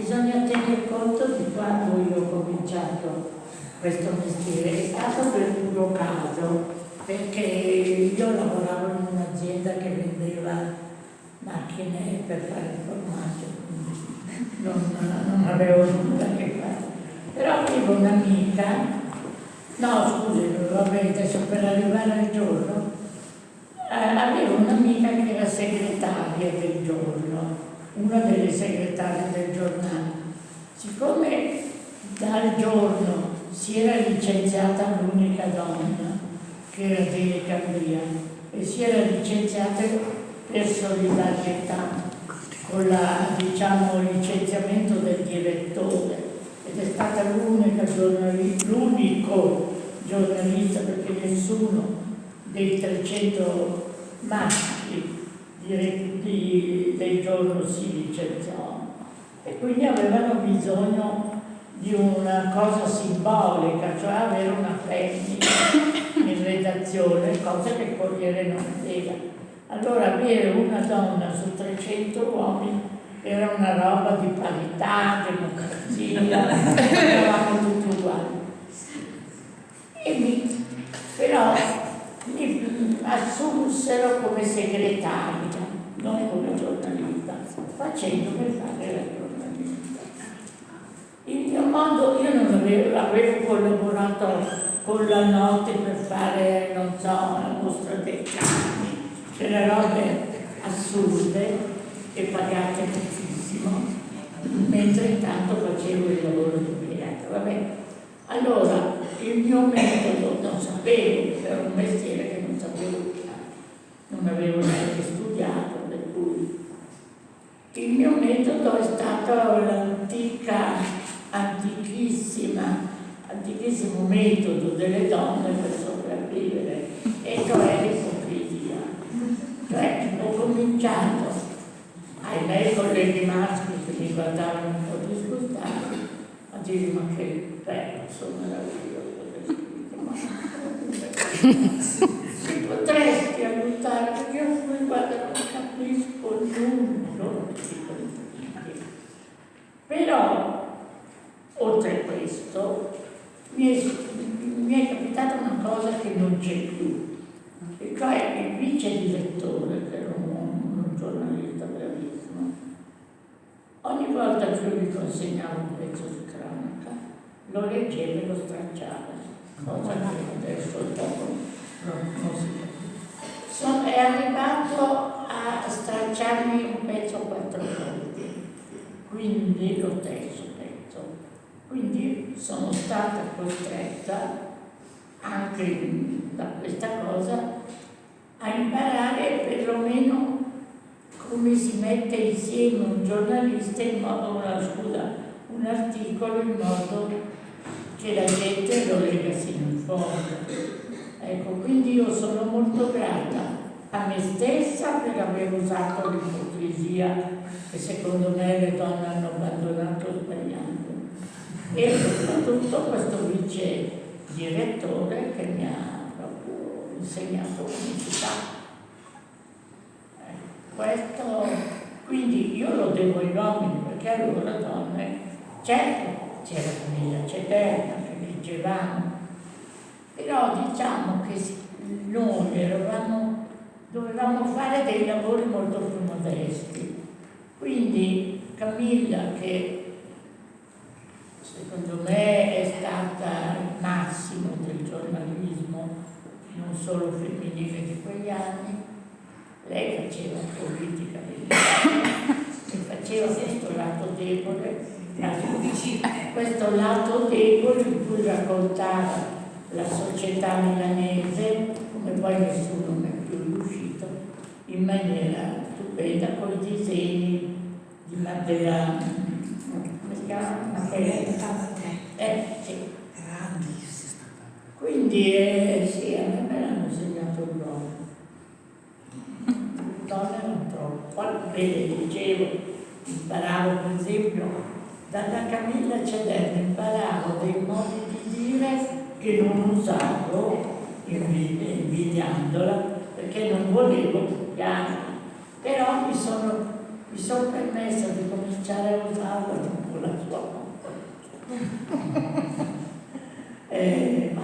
bisogna tenere conto di quando io ho cominciato questo mestiere, è stato per puro caso, perché io lavoravo in un'azienda che vendeva macchine per fare il formaggio, non, non avevo nulla a che fare. Però avevo un'amica, no scusi, vabbè, adesso per arrivare al giorno, eh, avevo un'amica che era segretaria del giorno, una delle segretarie del giornale. Siccome dal giorno si era licenziata l'unica donna, che era Dele Cambria, e si era licenziata per solidarietà con la, diciamo, licenziamento del direttore ed è stata l'unica giornalista, giornalista perché nessuno dei 300 maschi di, di, del giorno si licenziò e quindi avevano bisogno di una cosa simbolica, cioè avere una femmina in redazione, cosa che il Corriere non aveva. Allora avere una donna su 300 uomini era una roba di parità, democrazia, eravamo tutti uguali. E mi, però mi assunsero come segretaria, non come facendo per fare la giornalista. Il mio mondo, io non avevo, avevo collaborato con la notte per fare, non so, una mostra dei cani, delle robe assurde e pagate pochissimo, mentre intanto facevo il lavoro di impiegato. Vabbè, allora il mio metodo non sapevo, era un mestiere che non sapevo non avevo neanche studiato, per cui il mio metodo è stato l'antica, antichissima, antichissimo metodo delle donne per sopravvivere, e cioè l'ipocrisia. Cioè ho cominciato ai miei colleghi maschi che mi guardavano un po' disgustati a dire ma che bello, sono meraviglioso, si potresti aiutare perché io poi guarda non capisco nulla però oltre a questo mi è, mi è capitata una cosa che non c'è più. E cioè il vice direttore che era un un giornalista bravissimo ogni volta che io gli consegnavo un pezzo di cronaca lo leggeva e lo stracciava. Cosa che adesso il popolo non si Sono, è arrivato a stracciarmi un pezzo quattro volte, quindi lo terzo pezzo. Sono stata costretta anche da questa cosa a imparare perlomeno come si mette insieme un giornalista in modo, una, scusa, un articolo in modo che la gente lo lega sino in fondo. Ecco, quindi io sono molto grata a me stessa per aver usato l'ipocrisia che secondo me le donne hanno abbandonato e soprattutto questo vice direttore che mi ha proprio insegnato fa. Ecco, questo, quindi io lo devo ai uomini perché allora donne, certo c'era Camilla Ceterna che leggevamo però diciamo che noi eravamo, dovevamo fare dei lavori molto più modesti. Quindi Camilla, che secondo me è stata il massimo del giornalismo, non solo femminile di quegli anni, lei faceva politica e faceva questo lato debole, questo lato debole in cui raccontava la società milanese, come poi nessuno ne è più riuscito, in maniera stupenda con i disegni si chiama? Mattera. Eh, sì. Quindi eh, sì, a me me l'hanno insegnato loro. Donne non troppo. Poi vede, dicevo, imparavo per esempio dalla Camilla Cederna, imparavo dei modi di dire che non usavo invidiandola perché non volevo copiarla però mi sono, mi sono permessa di cominciare a usarla dopo eh,